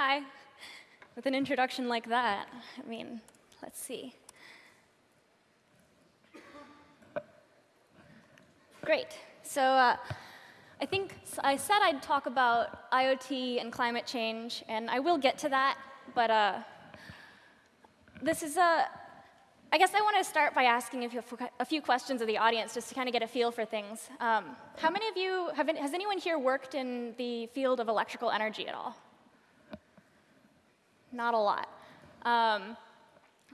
Hi. With an introduction like that, I mean, let's see. Great. So uh, I think I said I'd talk about IoT and climate change, and I will get to that, but uh, this is a, I guess I want to start by asking a few, a few, questions of the audience just to kind of get a feel for things. Um, how many of you, have, has anyone here worked in the field of electrical energy at all? Not a lot. Um,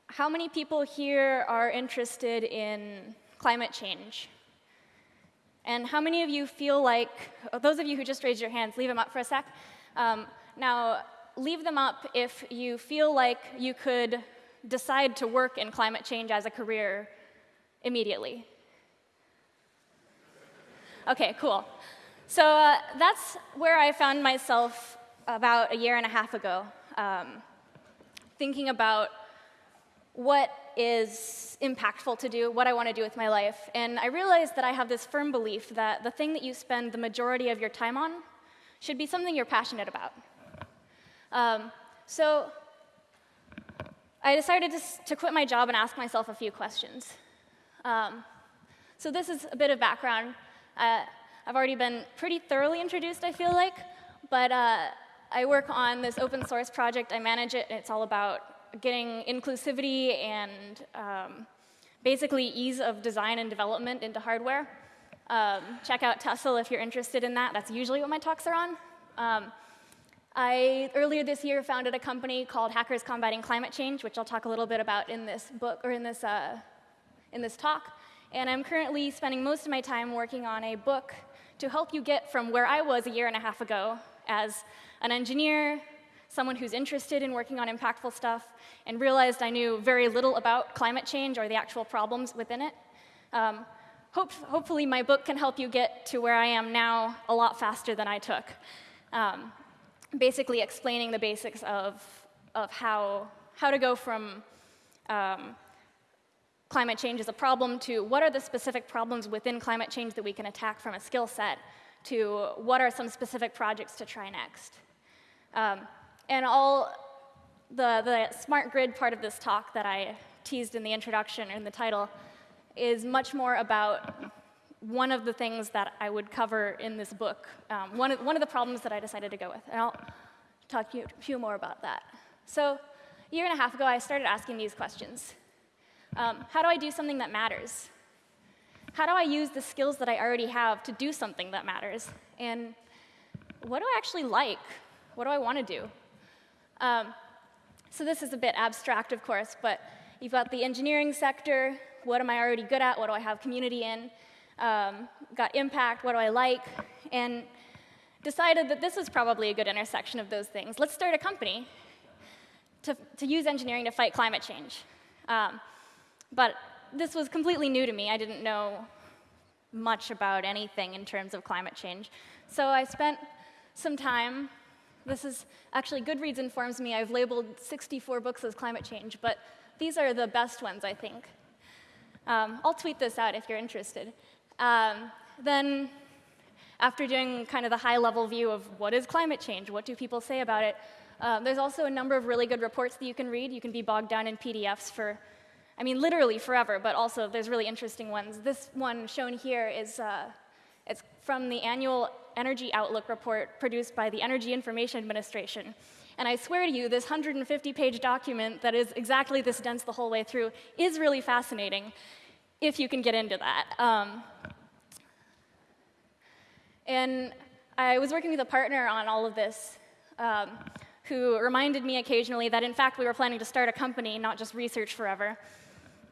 how many people here are interested in climate change? And how many of you feel like, oh, those of you who just raised your hands, leave them up for a sec. Um, now, leave them up if you feel like you could decide to work in climate change as a career immediately. OK, cool. So uh, that's where I found myself about a year and a half ago, um, thinking about what is impactful to do, what I want to do with my life. And I realized that I have this firm belief that the thing that you spend the majority of your time on should be something you're passionate about. Um, so I decided to, to, quit my job and ask myself a few questions. Um, so this is a bit of background. Uh, I've already been pretty thoroughly introduced, I feel like, but uh, I work on this open source project. I manage it, and it's all about getting inclusivity and um, basically ease of design and development into hardware. Um, check out Tessel if you're interested in that. That's usually what my talks are on. Um, I, earlier this year, founded a company called Hackers Combating Climate Change, which I'll talk a little bit about in this book, or in this, uh, in this talk. And I'm currently spending most of my time working on a book to help you get from where I was a year and a half ago as an engineer, someone who's interested in working on impactful stuff, and realized I knew very little about climate change or the actual problems within it. Um, hope, hopefully my book can help you get to where I am now a lot faster than I took. Um, basically explaining the basics of, of how, how to go from um, climate change is a problem to what are the specific problems within climate change that we can attack from a skill set to what are some specific projects to try next. Um, and all the, the smart grid part of this talk that I teased in the introduction or in the title is much more about one of the things that I would cover in this book, um, one, of, one of the problems that I decided to go with. And I'll talk to you a few more about that. So a year and a half ago, I started asking these questions. Um, how do I do something that matters? How do I use the skills that I already have to do something that matters? And what do I actually like? What do I want to do? Um, so this is a bit abstract, of course, but you've got the engineering sector. What am I already good at? What do I have community in? Um, got impact. What do I like? And decided that this was probably a good intersection of those things. Let's start a company to, to use engineering to fight climate change. Um, but this was completely new to me. I didn't know much about anything in terms of climate change. So I spent some time this is actually Goodreads informs me I've labeled 64 books as climate change, but these are the best ones, I think. Um, I'll tweet this out if you're interested. Um, then, after doing kind of the high-level view of what is climate change, what do people say about it, um, there's also a number of really good reports that you can read. You can be bogged down in PDFs for, I mean, literally forever, but also there's really interesting ones. This one shown here is uh, it's from the annual Energy Outlook report produced by the Energy Information Administration. And I swear to you, this 150-page document that is exactly this dense the whole way through is really fascinating, if you can get into that. Um, and I was working with a partner on all of this, um, who reminded me occasionally that, in fact, we were planning to start a company, not just research forever,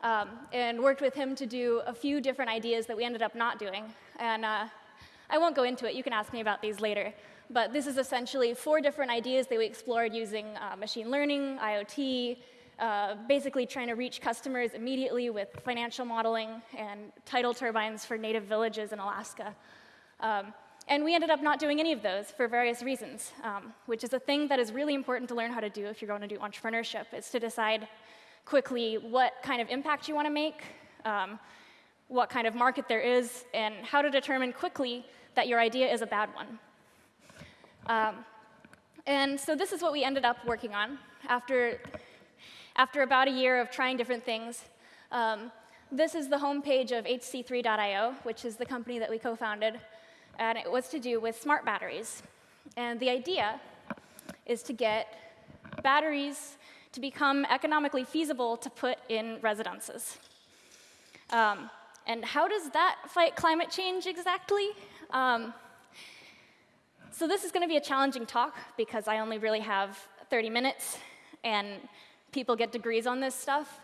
um, and worked with him to do a few different ideas that we ended up not doing. And uh, I won't go into it. You can ask me about these later. But this is essentially four different ideas that we explored using uh, machine learning, IoT, uh, basically trying to reach customers immediately with financial modeling and tidal turbines for native villages in Alaska. Um, and we ended up not doing any of those for various reasons, um, which is a thing that is really important to learn how to do if you're going to do entrepreneurship, is to decide quickly what kind of impact you want to make, um, what kind of market there is, and how to determine quickly that your idea is a bad one. Um, And so this is what we ended up working on after, after about a year of trying different things. Um, this is the homepage of HC3.io, which is the company that we co-founded, and it was to do with smart batteries. And the idea is to get batteries to become economically feasible to put in residences. Um, and how does that fight climate change exactly? Um, so this is going to be a challenging talk because I only really have 30 minutes, and people get degrees on this stuff.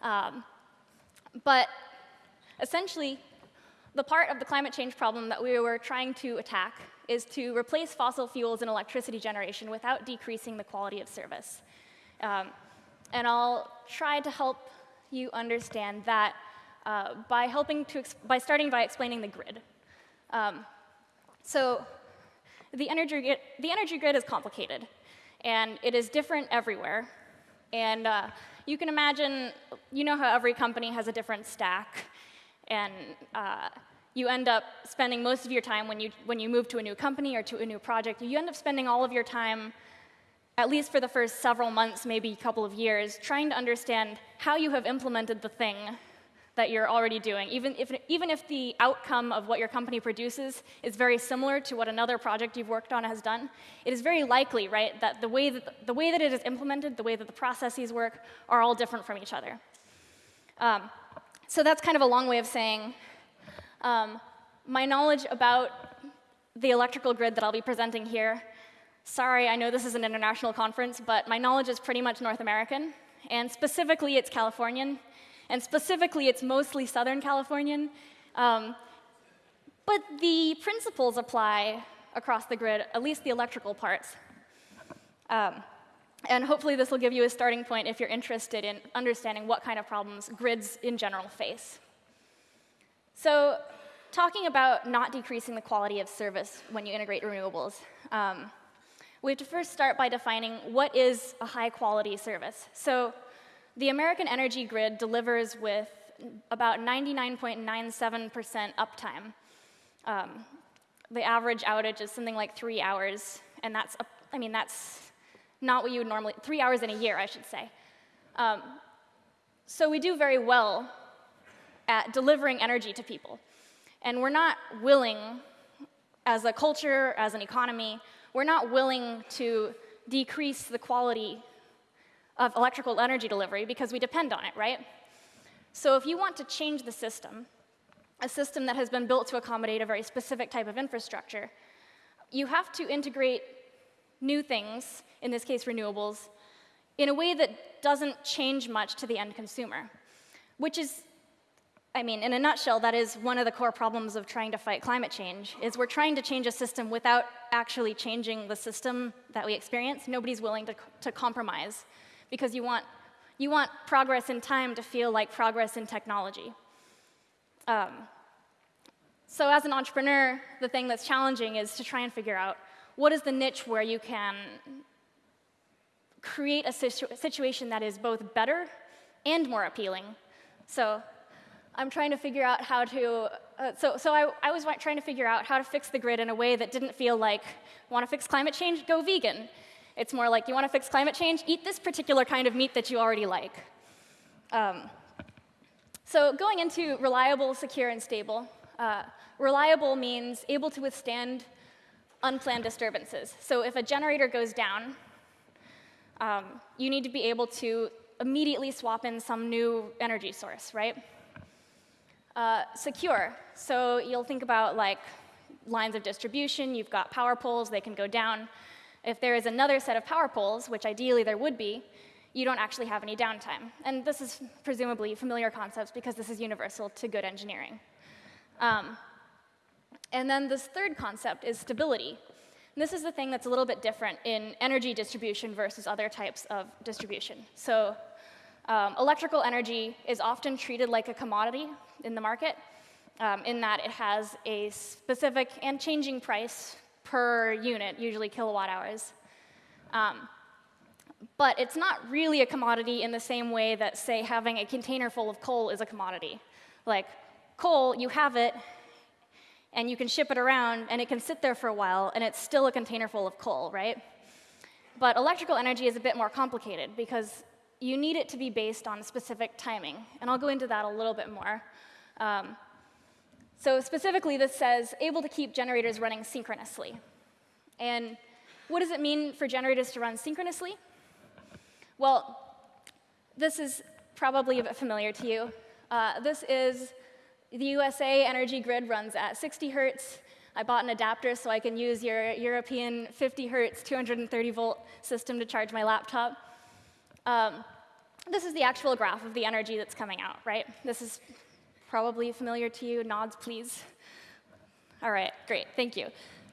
Um, but essentially, the part of the climate change problem that we were trying to attack is to replace fossil fuels in electricity generation without decreasing the quality of service. Um, and I'll try to help you understand that uh, by helping to, by starting by explaining the grid. Um, so the energy, grid, the energy grid is complicated, and it is different everywhere. And uh, you can imagine, you know how every company has a different stack, and uh, you end up spending most of your time when you, when you move to a new company or to a new project, you end up spending all of your time, at least for the first several months, maybe a couple of years, trying to understand how you have implemented the thing that you're already doing. Even if, even if the outcome of what your company produces is very similar to what another project you've worked on has done, it is very likely, right, that the way that, the way that it is implemented, the way that the processes work, are all different from each other. Um, so that's kind of a long way of saying um, my knowledge about the electrical grid that I'll be presenting here, sorry, I know this is an international conference, but my knowledge is pretty much North American, and specifically it's Californian, and specifically, it's mostly Southern Californian. Um, but the principles apply across the grid, at least the electrical parts. Um, and hopefully this will give you a starting point if you're interested in understanding what kind of problems grids in general face. So talking about not decreasing the quality of service when you integrate renewables, um, we have to first start by defining what is a high quality service. So the American energy grid delivers with about 99.97% uptime. Um, the average outage is something like three hours, and that's, a, I mean, that's not what you would normally, three hours in a year, I should say. Um, so we do very well at delivering energy to people. And we're not willing, as a culture, as an economy, we're not willing to decrease the quality of electrical energy delivery because we depend on it, right? So if you want to change the system, a system that has been built to accommodate a very specific type of infrastructure, you have to integrate new things, in this case renewables, in a way that doesn't change much to the end consumer, which is, I mean, in a nutshell, that is one of the core problems of trying to fight climate change, is we're trying to change a system without actually changing the system that we experience. Nobody's willing to, to compromise because you want, you want progress in time to feel like progress in technology. Um, so as an entrepreneur, the thing that's challenging is to try and figure out what is the niche where you can create a situ situation that is both better and more appealing. So I'm trying to figure out how to, uh, so, so I, I was trying to figure out how to fix the grid in a way that didn't feel like, want to fix climate change? Go vegan. It's more like, you want to fix climate change? Eat this particular kind of meat that you already like. Um, so going into reliable, secure, and stable, uh, reliable means able to withstand unplanned disturbances. So if a generator goes down, um, you need to be able to immediately swap in some new energy source, right? Uh, secure, so you'll think about like lines of distribution, you've got power poles, they can go down. If there is another set of power poles, which ideally there would be, you don't actually have any downtime. And this is presumably familiar concepts because this is universal to good engineering. Um, and then this third concept is stability. And this is the thing that's a little bit different in energy distribution versus other types of distribution. So um, electrical energy is often treated like a commodity in the market, um, in that it has a specific and changing price per unit, usually kilowatt hours. Um, but it's not really a commodity in the same way that, say, having a container full of coal is a commodity. Like, coal, you have it, and you can ship it around, and it can sit there for a while, and it's still a container full of coal, right? But electrical energy is a bit more complicated because you need it to be based on specific timing. And I'll go into that a little bit more. Um, so specifically, this says able to keep generators running synchronously. And what does it mean for generators to run synchronously? Well, this is probably a bit familiar to you. Uh, this is the USA energy grid runs at 60 hertz. I bought an adapter so I can use your European 50 hertz 230 volt system to charge my laptop. Um, this is the actual graph of the energy that's coming out, right? This is probably familiar to you. Nods, please. All right, great, thank you.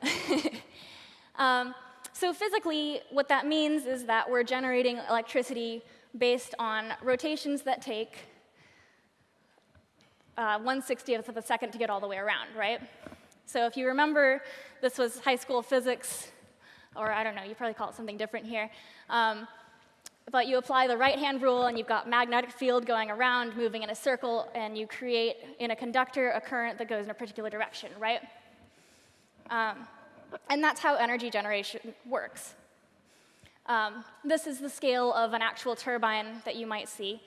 um, so physically, what that means is that we're generating electricity based on rotations that take uh, 1 60th of a second to get all the way around, right? So if you remember, this was high school physics, or I don't know, you probably call it something different here. Um, but you apply the right-hand rule, and you've got magnetic field going around, moving in a circle, and you create in a conductor a current that goes in a particular direction, right? Um, and that's how energy generation works. Um, this is the scale of an actual turbine that you might see.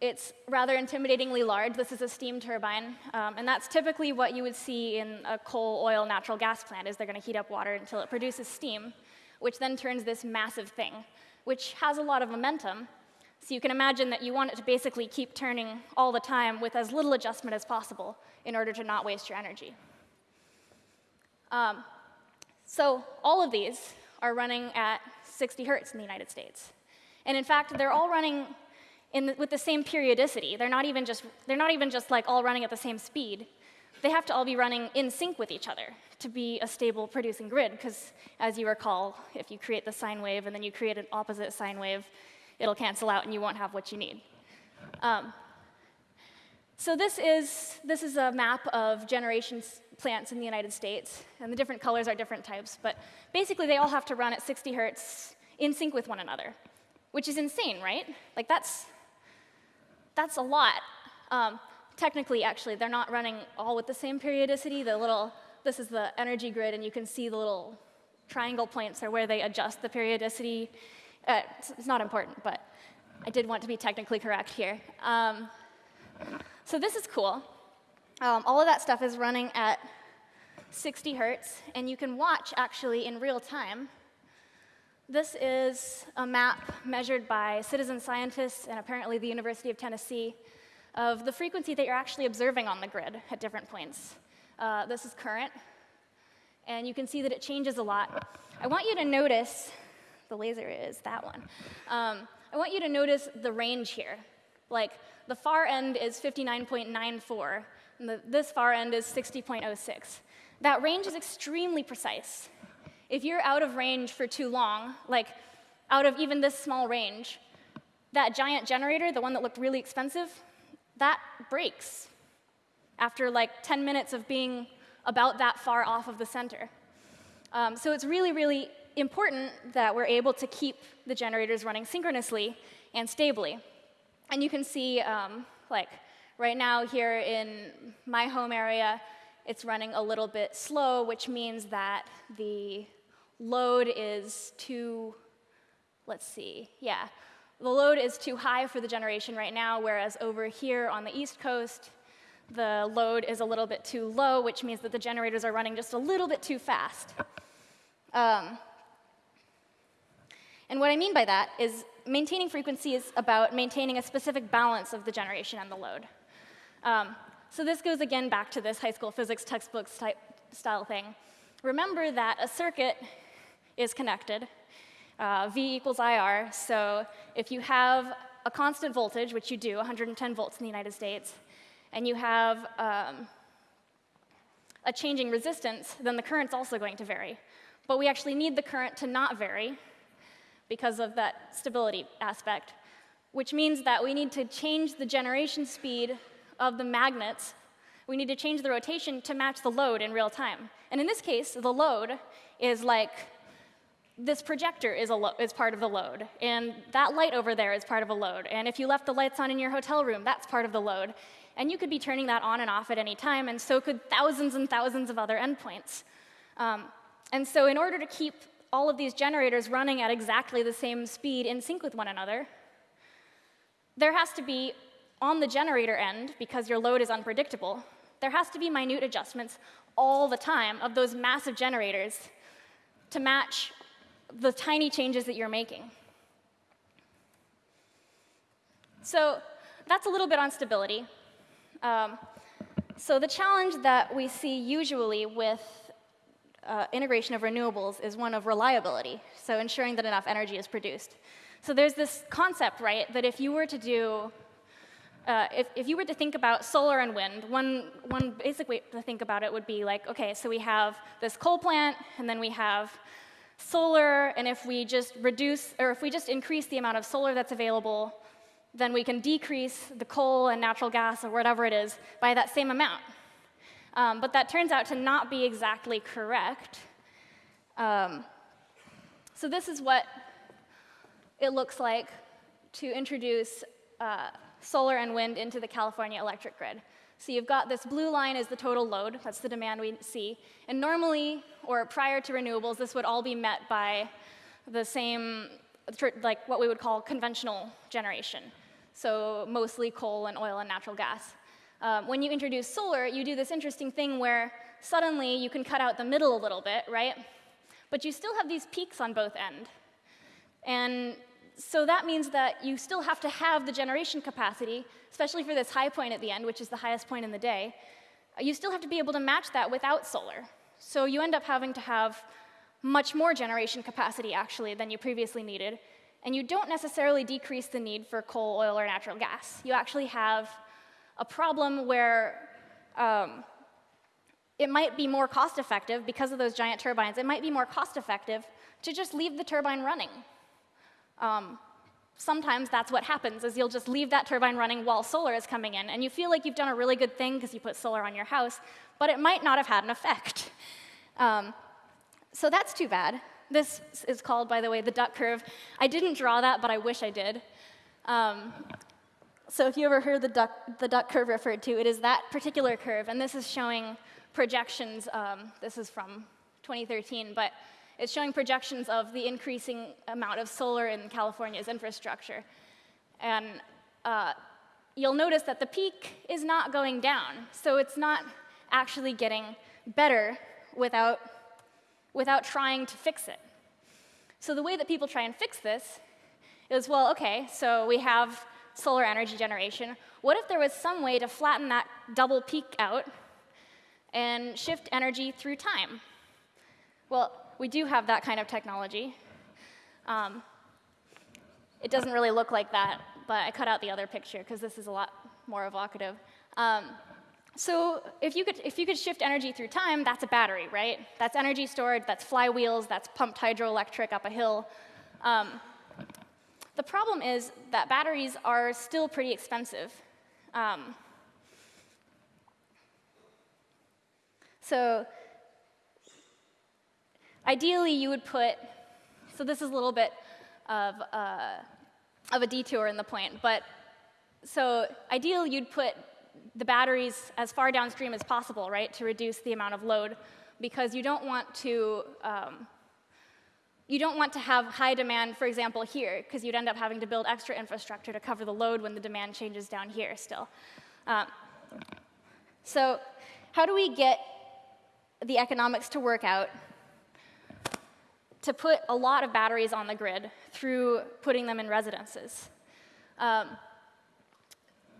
It's rather intimidatingly large. This is a steam turbine, um, and that's typically what you would see in a coal, oil, natural gas plant, is they're going to heat up water until it produces steam, which then turns this massive thing which has a lot of momentum. So you can imagine that you want it to basically keep turning all the time with as little adjustment as possible in order to not waste your energy. Um, so all of these are running at 60 hertz in the United States. And in fact, they're all running the, with the same periodicity. They're not, even just, they're not even just like all running at the same speed. They have to all be running in sync with each other to be a stable producing grid, because as you recall, if you create the sine wave and then you create an opposite sine wave, it'll cancel out and you won't have what you need. Um, so this is, this is a map of generation plants in the United States, and the different colors are different types, but basically they all have to run at 60 hertz in sync with one another, which is insane, right? Like that's, that's a lot. Um, technically, actually, they're not running all with the same periodicity. The little this is the energy grid, and you can see the little triangle points are where they adjust the periodicity. Uh, it's, it's, not important, but I did want to be technically correct here. Um, so this is cool. Um, all of that stuff is running at 60 hertz, and you can watch actually in real time. This is a map measured by citizen scientists and apparently the University of Tennessee of the frequency that you're actually observing on the grid at different points. Uh, this is current, and you can see that it changes a lot. I want you to notice, the laser is that one. Um, I want you to notice the range here. Like, the far end is 59.94, and the, this far end is 60.06. That range is extremely precise. If you're out of range for too long, like out of even this small range, that giant generator, the one that looked really expensive, that breaks after like 10 minutes of being about that far off of the center. Um, so it's really, really important that we're able to keep the generators running synchronously and stably. And you can see, um, like, right now here in my home area, it's running a little bit slow, which means that the load is too, let's see, yeah. The load is too high for the generation right now, whereas over here on the East Coast, the load is a little bit too low, which means that the generators are running just a little bit too fast. Um, and what I mean by that is maintaining frequency is about maintaining a specific balance of the generation and the load. Um, so this goes again back to this high school physics textbook style thing. Remember that a circuit is connected, uh, V equals IR, so if you have a constant voltage, which you do, 110 volts in the United States, and you have um, a changing resistance, then the current's also going to vary. But we actually need the current to not vary because of that stability aspect, which means that we need to change the generation speed of the magnets. We need to change the rotation to match the load in real time. And in this case, the load is like this projector is, is, part of the load, and that light over there is part of a load. And if you left the lights on in your hotel room, that's part of the load. And you could be turning that on and off at any time, and so could thousands and thousands of other endpoints. Um, and so in order to keep all of these generators running at exactly the same speed in sync with one another, there has to be, on the generator end, because your load is unpredictable, there has to be minute adjustments all the time of those massive generators to match the tiny changes that you're making. So that's a little bit on stability. Um, so the challenge that we see usually with uh, integration of renewables is one of reliability, so ensuring that enough energy is produced. So there's this concept, right, that if you were to do, uh, if, if you were to think about solar and wind, one, one basic way to think about it would be like, okay, so we have this coal plant, and then we have solar, and if we just reduce, or if we just increase the amount of solar that's available, then we can decrease the coal and natural gas or whatever it is by that same amount. Um, but that turns out to not be exactly correct. Um, so this is what it looks like to introduce uh, solar and wind into the California electric grid. So you've got this blue line is the total load, that's the demand we see. And normally, or prior to renewables, this would all be met by the same, like what we would call conventional generation. So mostly coal and oil and natural gas. Um, when you introduce solar, you do this interesting thing where suddenly you can cut out the middle a little bit, right? But you still have these peaks on both end. And so that means that you still have to have the generation capacity, especially for this high point at the end, which is the highest point in the day. You still have to be able to match that without solar. So you end up having to have much more generation capacity, actually, than you previously needed. And you don't necessarily decrease the need for coal, oil, or natural gas. You actually have a problem where um, it might be more cost effective because of those giant turbines. It might be more cost effective to just leave the turbine running. Um, sometimes that's what happens is you'll just leave that turbine running while solar is coming in and you feel like you've done a really good thing because you put solar on your house but it might not have had an effect. Um, so that's too bad. This is called by the way the duck curve. I didn't draw that but i wish i did. Um, so if you ever heard the duck, the duck curve referred to, it is that particular curve, and this is showing projections. Um, this is from 2013, but it's showing projections of the increasing amount of solar in California's infrastructure. And uh, you'll notice that the peak is not going down, so it's not actually getting better without, without trying to fix it. So the way that people try and fix this is, well, okay, so we have solar energy generation, what if there was some way to flatten that double peak out and shift energy through time? Well, we do have that kind of technology. Um, it doesn't really look like that, but I cut out the other picture because this is a lot more evocative. Um, so if you, could, if you could shift energy through time, that's a battery, right? That's energy stored, that's flywheels, that's pumped hydroelectric up a hill. Um, the problem is that batteries are still pretty expensive. Um, so ideally, you would put, so this is a little bit of, uh, of a detour in the point, but so ideally, you'd put the batteries as far downstream as possible, right, to reduce the amount of load, because you don't want to um, you don't want to have high demand, for example, here, because you'd end up having to build extra infrastructure to cover the load when the demand changes down here still. Um, so how do we get the economics to work out to put a lot of batteries on the grid through putting them in residences? Um,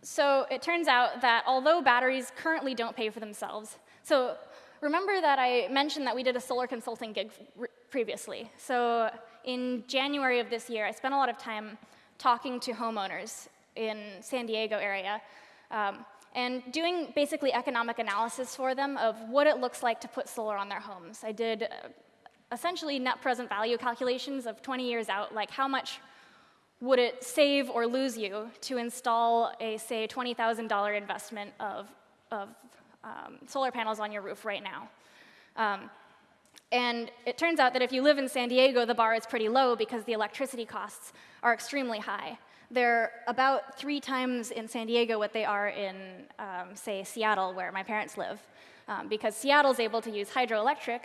so it turns out that although batteries currently don't pay for themselves, so remember that I mentioned that we did a solar consulting gig previously. So in January of this year, I spent a lot of time talking to homeowners in San Diego area um, and doing basically economic analysis for them of what it looks like to put solar on their homes. I did uh, essentially net present value calculations of 20 years out, like how much would it save or lose you to install a, say, $20,000 investment of, of um, solar panels on your roof right now? Um, and it turns out that if you live in San Diego, the bar is pretty low because the electricity costs are extremely high. They're about three times in San Diego what they are in, um, say, Seattle, where my parents live. Um, because Seattle's able to use hydroelectric,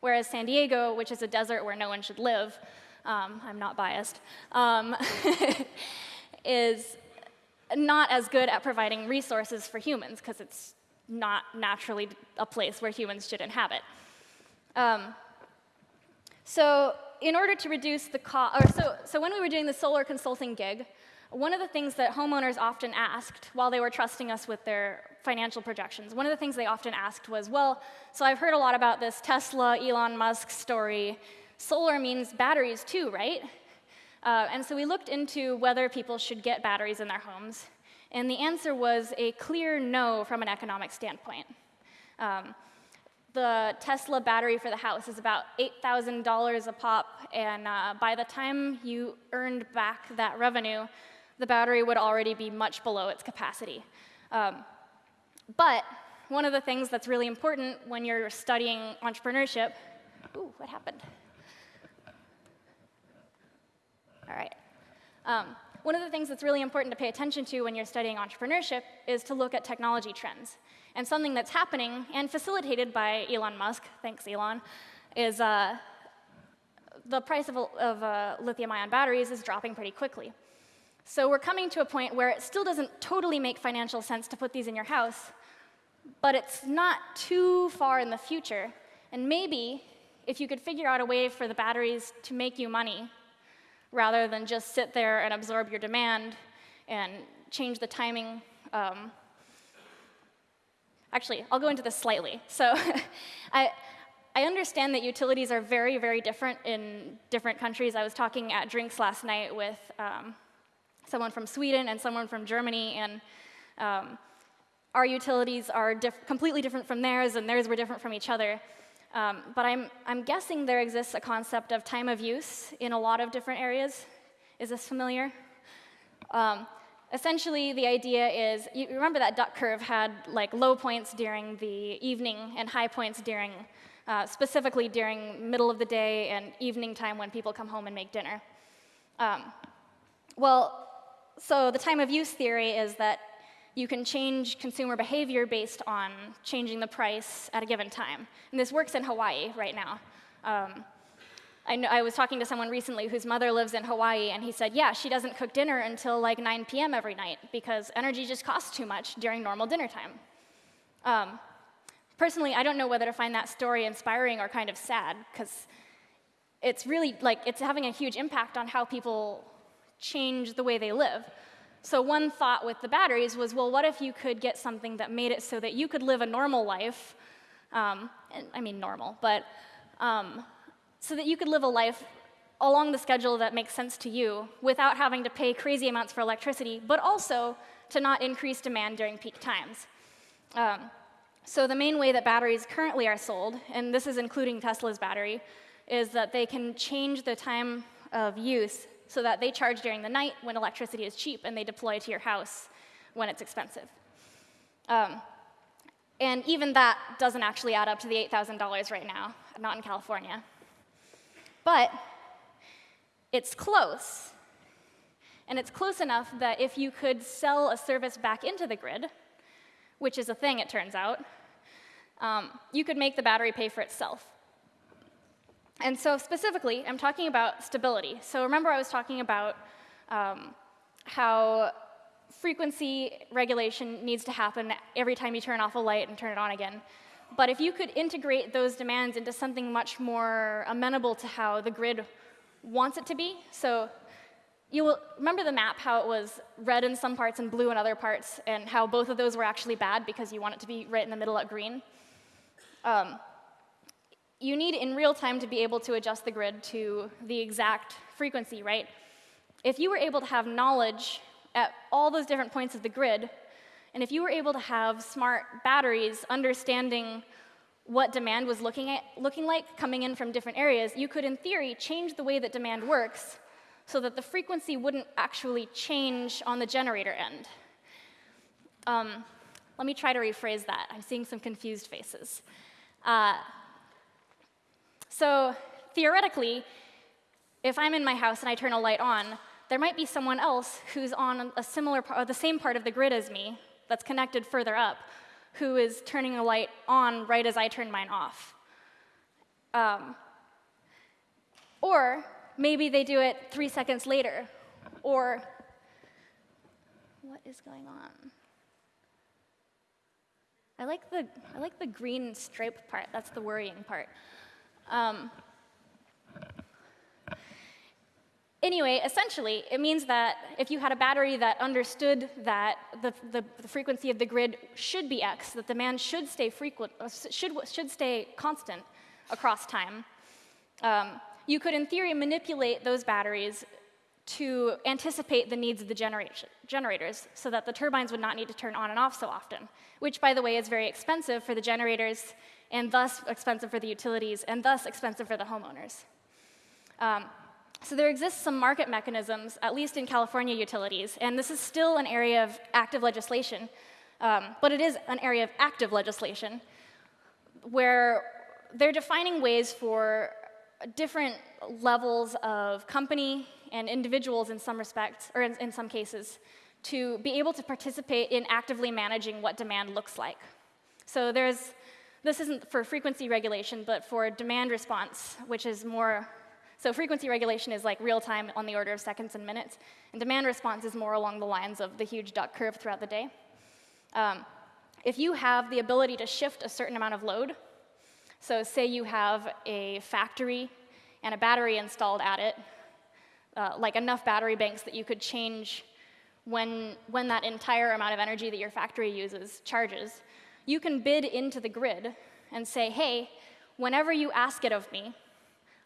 Whereas San Diego, which is a desert where no one should live, um, I'm not biased, um, is not as good at providing resources for humans because it's not naturally a place where humans should inhabit. Um, so in order to reduce the cost, or so, so when we were doing the solar consulting gig, one of the things that homeowners often asked while they were trusting us with their financial projections, one of the things they often asked was, well, so I've heard a lot about this Tesla, Elon Musk story. Solar means batteries too, right? Uh, and so we looked into whether people should get batteries in their homes. And the answer was a clear no from an economic standpoint. Um, the Tesla battery for the house is about $8,000 a pop, and uh, by the time you earned back that revenue, the battery would already be much below its capacity. Um, but one of the things that's really important when you're studying entrepreneurship, ooh, what happened? All right. Um, one of the things that's really important to pay attention to when you're studying entrepreneurship is to look at technology trends. And something that's happening and facilitated by Elon Musk, thanks Elon, is uh, the price of, of uh, lithium ion batteries is dropping pretty quickly. So we're coming to a point where it still doesn't totally make financial sense to put these in your house, but it's not too far in the future. And maybe if you could figure out a way for the batteries to make you money rather than just sit there and absorb your demand and change the timing. Um, actually, I'll go into this slightly. So I, I understand that utilities are very, very different in different countries. I was talking at drinks last night with um, someone from Sweden and someone from Germany, and um, our utilities are diff completely different from theirs, and theirs were different from each other. Um, but I'm, I'm guessing there exists a concept of time of use in a lot of different areas. Is this familiar? Um, essentially, the idea is, you remember that duck curve had like low points during the evening and high points during, uh, specifically during middle of the day and evening time when people come home and make dinner. Um, well, so the time of use theory is that you can change consumer behavior based on changing the price at a given time. And this works in Hawaii right now. Um, I, know, I, was talking to someone recently whose mother lives in Hawaii, and he said, yeah, she doesn't cook dinner until like 9 p.m. every night because energy just costs too much during normal dinner time. Um, personally, I don't know whether to find that story inspiring or kind of sad because it's really like it's having a huge impact on how people change the way they live. So one thought with the batteries was, well, what if you could get something that made it so that you could live a normal life, um, and, I mean normal, but um, so that you could live a life along the schedule that makes sense to you without having to pay crazy amounts for electricity, but also to not increase demand during peak times. Um, so the main way that batteries currently are sold, and this is including Tesla's battery, is that they can change the time of use so that they charge during the night when electricity is cheap and they deploy to your house when it's expensive. Um, and even that doesn't actually add up to the $8,000 right now, not in California. But it's close. And it's close enough that if you could sell a service back into the grid, which is a thing, it turns out, um, you could make the battery pay for itself. And so specifically, I'm talking about stability. So remember I was talking about um, how frequency regulation needs to happen every time you turn off a light and turn it on again. But if you could integrate those demands into something much more amenable to how the grid wants it to be, so you will remember the map, how it was red in some parts and blue in other parts, and how both of those were actually bad because you want it to be right in the middle at green. Um, you need in real time to be able to adjust the grid to the exact frequency, right? If you were able to have knowledge at all those different points of the grid, and if you were able to have smart batteries understanding what demand was looking, at, looking like coming in from different areas, you could, in theory, change the way that demand works so that the frequency wouldn't actually change on the generator end. Um, let me try to rephrase that. I'm seeing some confused faces. Uh, so theoretically, if I'm in my house and I turn a light on, there might be someone else who's on a similar part, the same part of the grid as me, that's connected further up, who is turning a light on right as I turn mine off. Um, or maybe they do it three seconds later. Or what is going on? I like the, I like the green stripe part. That's the worrying part. Um, Anyway, essentially, it means that if you had a battery that understood that the, the, the, frequency of the grid should be x, that demand should stay frequent, uh, should, should stay constant across time, um, you could, in theory, manipulate those batteries to anticipate the needs of the generators so that the turbines would not need to turn on and off so often, which, by the way, is very expensive for the generators and thus expensive for the utilities and thus expensive for the homeowners. Um, so there exists some market mechanisms, at least in California utilities, and this is still an area of active legislation, um, but it is an area of active legislation where they're defining ways for different levels of company and individuals in some respects, or in, in some cases, to be able to participate in actively managing what demand looks like. So there's, this isn't for frequency regulation, but for demand response, which is more so frequency regulation is like real time on the order of seconds and minutes, and demand response is more along the lines of the huge duck curve throughout the day. Um, if you have the ability to shift a certain amount of load, so say you have a factory and a battery installed at it, uh, like enough battery banks that you could change when, when that entire amount of energy that your factory uses charges, you can bid into the grid and say, hey, whenever you ask it of me,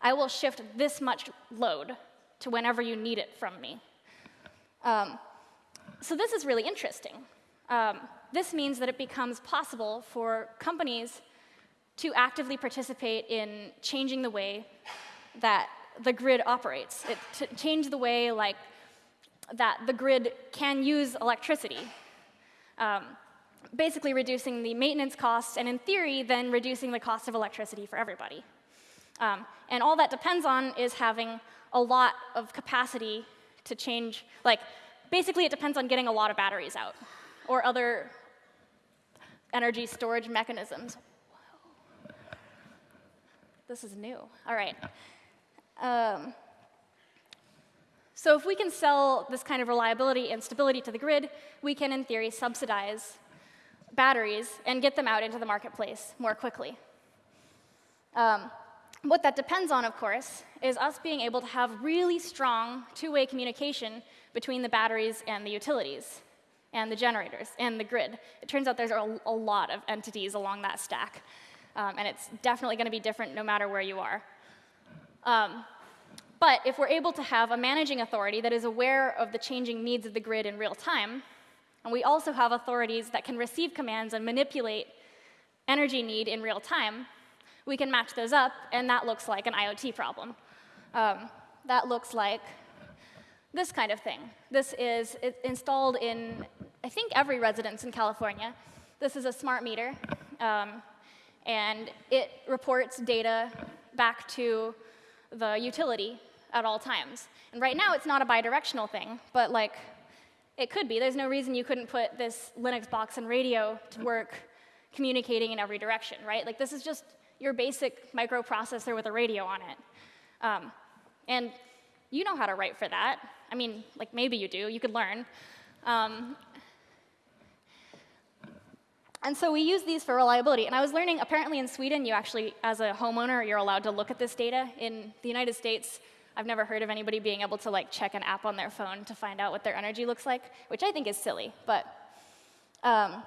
I will shift this much load to whenever you need it from me. Um, so this is really interesting. Um, this means that it becomes possible for companies to actively participate in changing the way that the grid operates. It to change the way like that the grid can use electricity. Um, basically reducing the maintenance costs and in theory then reducing the cost of electricity for everybody. Um, and all that depends on is having a lot of capacity to change, like, basically it depends on getting a lot of batteries out or other energy storage mechanisms. Whoa. This is new. All right. Um, so if we can sell this kind of reliability and stability to the grid, we can, in theory, subsidize batteries and get them out into the marketplace more quickly. Um, what that depends on, of course, is us being able to have really strong two-way communication between the batteries and the utilities and the generators and the grid. It turns out there's a, a lot of entities along that stack, um, and it's definitely going to be different no matter where you are. Um, but if we're able to have a managing authority that is aware of the changing needs of the grid in real time, and we also have authorities that can receive commands and manipulate energy need in real time, we can match those up, and that looks like an IoT problem. Um, that looks like this kind of thing. This is installed in, I think, every residence in California. This is a smart meter, um, and it reports data back to the utility at all times. And right now, it's not a bidirectional thing, but like, it could be. There's no reason you couldn't put this Linux box and radio to work communicating in every direction, right? Like, this is just your basic microprocessor with a radio on it. Um, and you know how to write for that. I mean, like maybe you do, you could learn. Um, and so we use these for reliability. And I was learning, apparently in Sweden, you actually, as a homeowner, you're allowed to look at this data. In the United States, I've never heard of anybody being able to like check an app on their phone to find out what their energy looks like, which I think is silly. But um,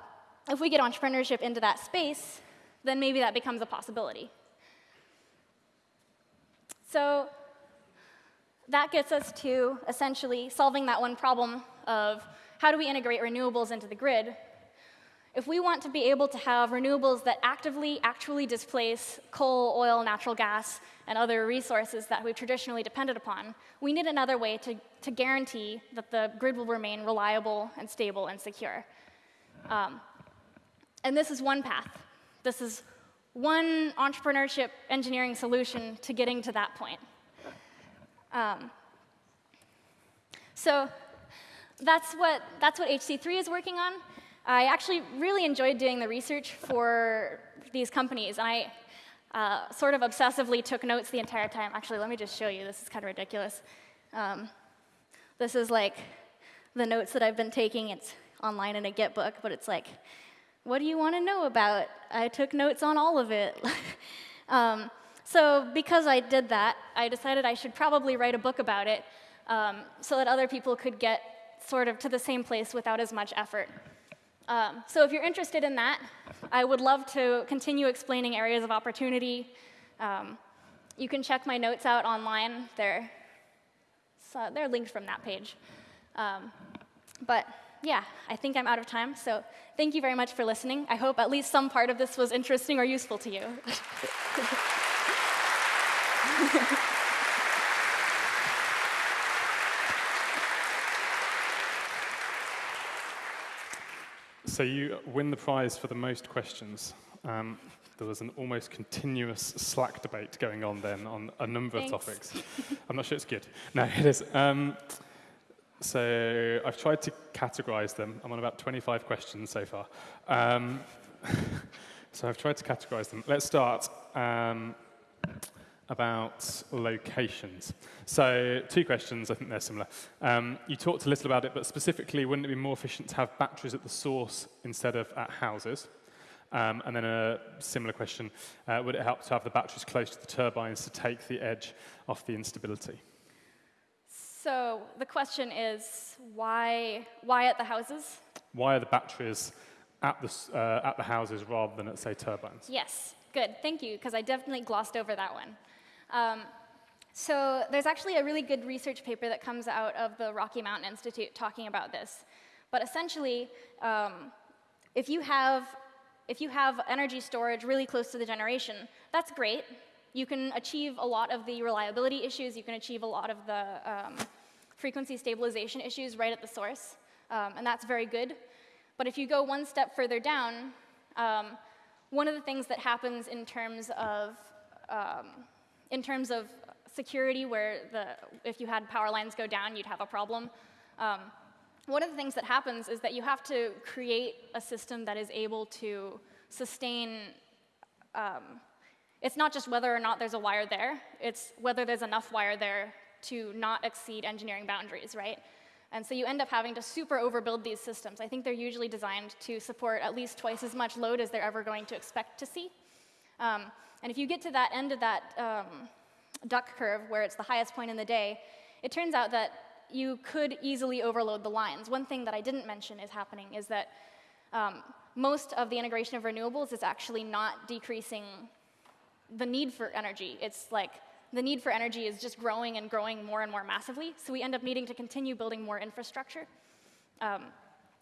if we get entrepreneurship into that space, then maybe that becomes a possibility. So that gets us to essentially solving that one problem of how do we integrate renewables into the grid? If we want to be able to have renewables that actively actually displace coal, oil, natural gas, and other resources that we've traditionally depended upon, we need another way to, to guarantee that the grid will remain reliable and stable and secure. Um, and this is one path. This is one entrepreneurship engineering solution to getting to that point. Um, so that's what, that's what HC3 is working on. I actually really enjoyed doing the research for these companies. And I, uh, sort of obsessively took notes the entire time. Actually, let me just show you. This is kind of ridiculous. Um, this is like the notes that I've been taking. It's online in a Git book, but it's like, what do you want to know about? I took notes on all of it. um, so because I did that, I decided I should probably write a book about it um, so that other people could get sort of to the same place without as much effort. Um, so if you're interested in that, I would love to continue explaining areas of opportunity. Um, you can check my notes out online. They're, so they're linked from that page. Um, but yeah, I think I'm out of time. So thank you very much for listening. I hope at least some part of this was interesting or useful to you. so you win the prize for the most questions. Um, there was an almost continuous Slack debate going on then on a number Thanks. of topics. I'm not sure it's good. No, it is. Um, so I've tried to categorize them. I'm on about 25 questions so far. Um, so I've tried to categorize them. Let's start. Um, about locations. So two questions, I think they're similar. Um, you talked a little about it, but specifically, wouldn't it be more efficient to have batteries at the source instead of at houses? Um, and then a similar question, uh, would it help to have the batteries close to the turbines to take the edge off the instability? So the question is, why, why at the houses? Why are the batteries at the, uh, at the houses rather than at, say, turbines? Yes, good, thank you, because I definitely glossed over that one. Um, so there's actually a really good research paper that comes out of the Rocky Mountain Institute talking about this. But essentially, um, if, you have, if you have energy storage really close to the generation, that's great. You can achieve a lot of the reliability issues. You can achieve a lot of the um, frequency stabilization issues right at the source. Um, and that's very good. But if you go one step further down, um, one of the things that happens in terms of um, in terms of security, where the, if you had power lines go down, you'd have a problem. Um, one of the things that happens is that you have to create a system that is able to sustain. Um, it's not just whether or not there's a wire there, it's whether there's enough wire there to not exceed engineering boundaries, right? And so you end up having to super overbuild these systems. I think they're usually designed to support at least twice as much load as they're ever going to expect to see. Um, and if you get to that end of that um, duck curve, where it's the highest point in the day, it turns out that you could easily overload the lines. One thing that I didn't mention is happening is that um, most of the integration of renewables is actually not decreasing the need for energy. It's like the need for energy is just growing and growing more and more massively, so we end up needing to continue building more infrastructure. Um,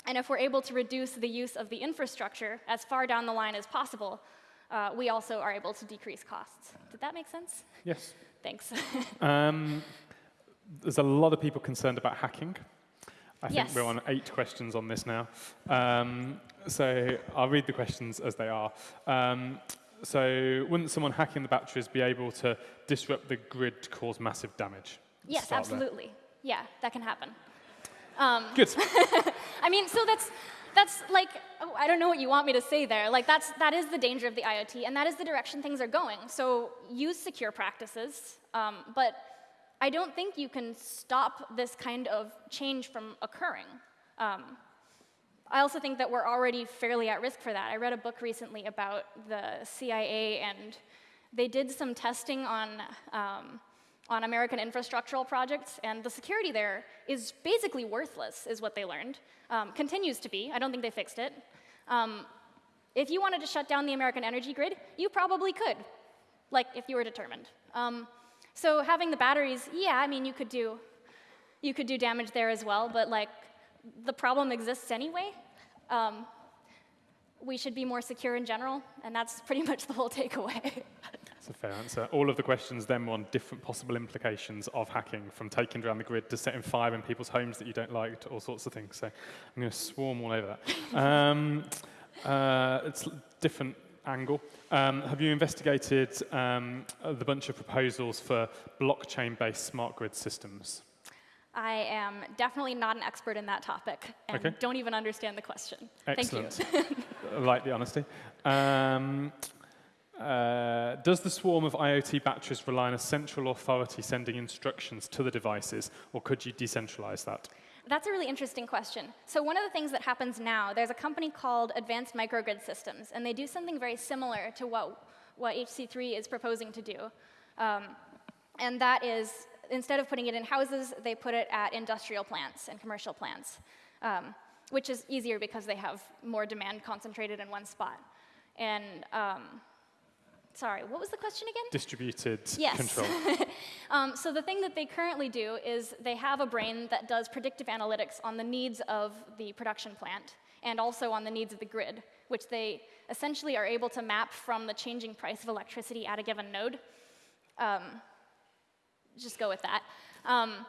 and if we're able to reduce the use of the infrastructure as far down the line as possible, uh, we also are able to decrease costs. Did that make sense? Yes. Thanks. um, there's a lot of people concerned about hacking. I think yes. we're on eight questions on this now. Um, so I'll read the questions as they are. Um, so wouldn't someone hacking the batteries be able to disrupt the grid to cause massive damage? Yes, absolutely. There. Yeah, that can happen. Um, Good. I mean, so that's that's like, oh, I don't know what you want me to say there. Like, that's, that is the danger of the IoT, and that is the direction things are going. So use secure practices, um, but I don't think you can stop this kind of change from occurring. Um, I also think that we're already fairly at risk for that. I read a book recently about the CIA, and they did some testing on um, on American infrastructural projects, and the security there is basically worthless, is what they learned. Um, continues to be. I don't think they fixed it. Um, if you wanted to shut down the American energy grid, you probably could, like if you were determined. Um, so having the batteries, yeah, I mean, you could do, you could do damage there as well, but like the problem exists anyway. Um, we should be more secure in general, and that's pretty much the whole takeaway. That's a fair answer. All of the questions then were on different possible implications of hacking, from taking down the grid to setting fire in people's homes that you don't like, to all sorts of things. So I'm going to swarm all over that. um, uh, it's a different angle. Um, have you investigated um, the bunch of proposals for blockchain-based smart grid systems? I am definitely not an expert in that topic and okay. don't even understand the question. Excellent. Thank you. I like the honesty. Um, Uh, does the swarm of IoT batteries rely on a central authority sending instructions to the devices, or could you decentralize that? That's a really interesting question. So one of the things that happens now, there's a company called Advanced Microgrid Systems, and they do something very similar to what, what HC3 is proposing to do. Um, and that is, instead of putting it in houses, they put it at industrial plants and commercial plants, um, which is easier because they have more demand concentrated in one spot. And um, sorry, what was the question again? Distributed yes. control. um, so the thing that they currently do is they have a brain that does predictive analytics on the needs of the production plant and also on the needs of the grid, which they essentially are able to map from the changing price of electricity at a given node. Um, just go with that. Um,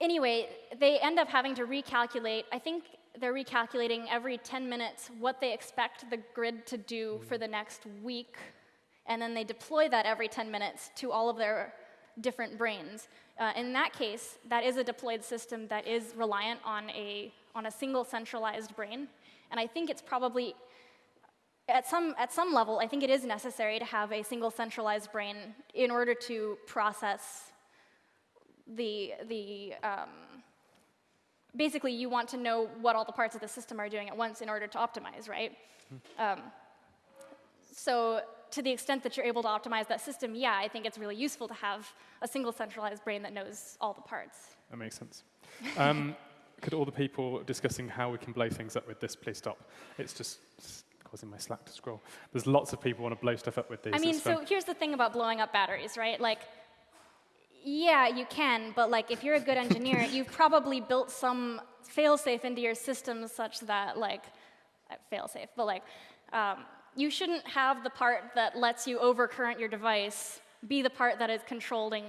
anyway, they end up having to recalculate, I think they're recalculating every 10 minutes what they expect the grid to do for the next week, and then they deploy that every 10 minutes to all of their different brains. Uh, in that case, that is a deployed system that is reliant on a, on a single centralized brain, and I think it's probably, at some, at some level, I think it is necessary to have a single centralized brain in order to process the, the um, basically you want to know what all the parts of the system are doing at once in order to optimize, right? Um, so to the extent that you're able to optimize that system, yeah, I think it's really useful to have a single centralized brain that knows all the parts. That makes sense. Um, could all the people discussing how we can blow things up with this please stop? It's just causing my Slack to scroll. There's lots of people want to blow stuff up with these. I mean, so here's the thing about blowing up batteries, right? Like, yeah, you can, but like if you're a good engineer, you've probably built some failsafe into your system such that like, uh, failsafe, but like, um, you shouldn't have the part that lets you overcurrent your device be the part that is controlling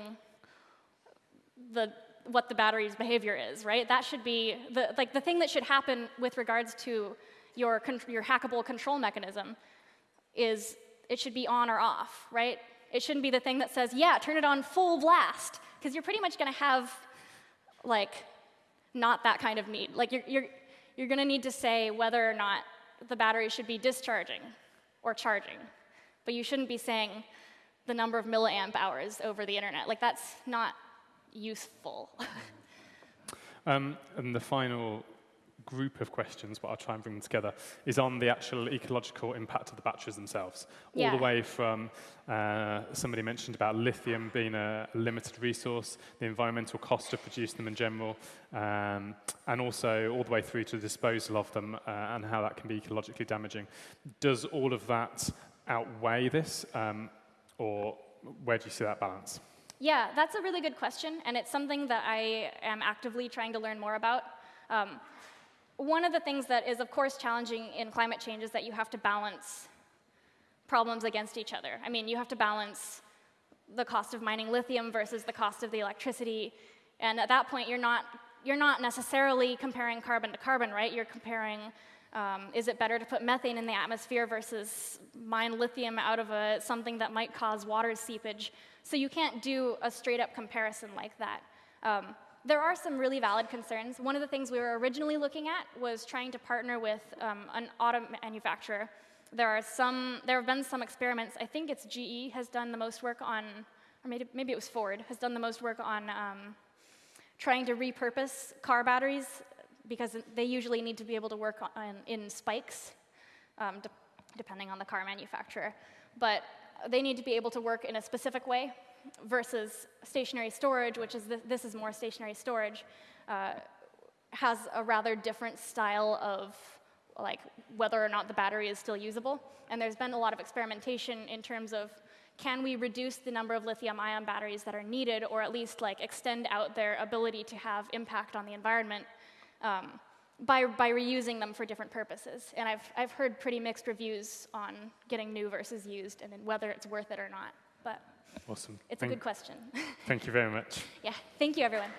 the what the battery's behavior is, right? That should be the like the thing that should happen with regards to your your hackable control mechanism is it should be on or off, right? It shouldn't be the thing that says, yeah, turn it on full blast, because you're pretty much going to have, like, not that kind of need. Like, you're, you're, you're going to need to say whether or not the battery should be discharging or charging. But you shouldn't be saying the number of milliamp hours over the internet. Like, that's not useful. um, and the final group of questions, but I'll try and bring them together, is on the actual ecological impact of the batteries themselves. Yeah. All the way from uh, somebody mentioned about lithium being a limited resource, the environmental cost of producing them in general, um, and also all the way through to the disposal of them uh, and how that can be ecologically damaging. Does all of that outweigh this, um, or where do you see that balance? Yeah, that's a really good question, and it's something that I am actively trying to learn more about. Um, one of the things that is, of course, challenging in climate change is that you have to balance problems against each other. I mean, you have to balance the cost of mining lithium versus the cost of the electricity. And at that point, you're not, you're not necessarily comparing carbon to carbon, right? You're comparing um, is it better to put methane in the atmosphere versus mine lithium out of a, something that might cause water seepage? So you can't do a straight up comparison like that. Um, there are some really valid concerns. One of the things we were originally looking at was trying to partner with um, an auto manufacturer. There are some, there have been some experiments. I think it's GE has done the most work on, or maybe, maybe it was Ford, has done the most work on um, trying to repurpose car batteries because they usually need to be able to work on, in spikes, um, de depending on the car manufacturer. But they need to be able to work in a specific way versus stationary storage, which is, this is more stationary storage, uh, has a rather different style of like whether or not the battery is still usable. And there's been a lot of experimentation in terms of can we reduce the number of lithium ion batteries that are needed or at least like extend out their ability to have impact on the environment um, by, by reusing them for different purposes. And I've, I've heard pretty mixed reviews on getting new versus used and whether it's worth it or not. But Awesome. It's thank, a good question. thank you very much. yeah, thank you, everyone.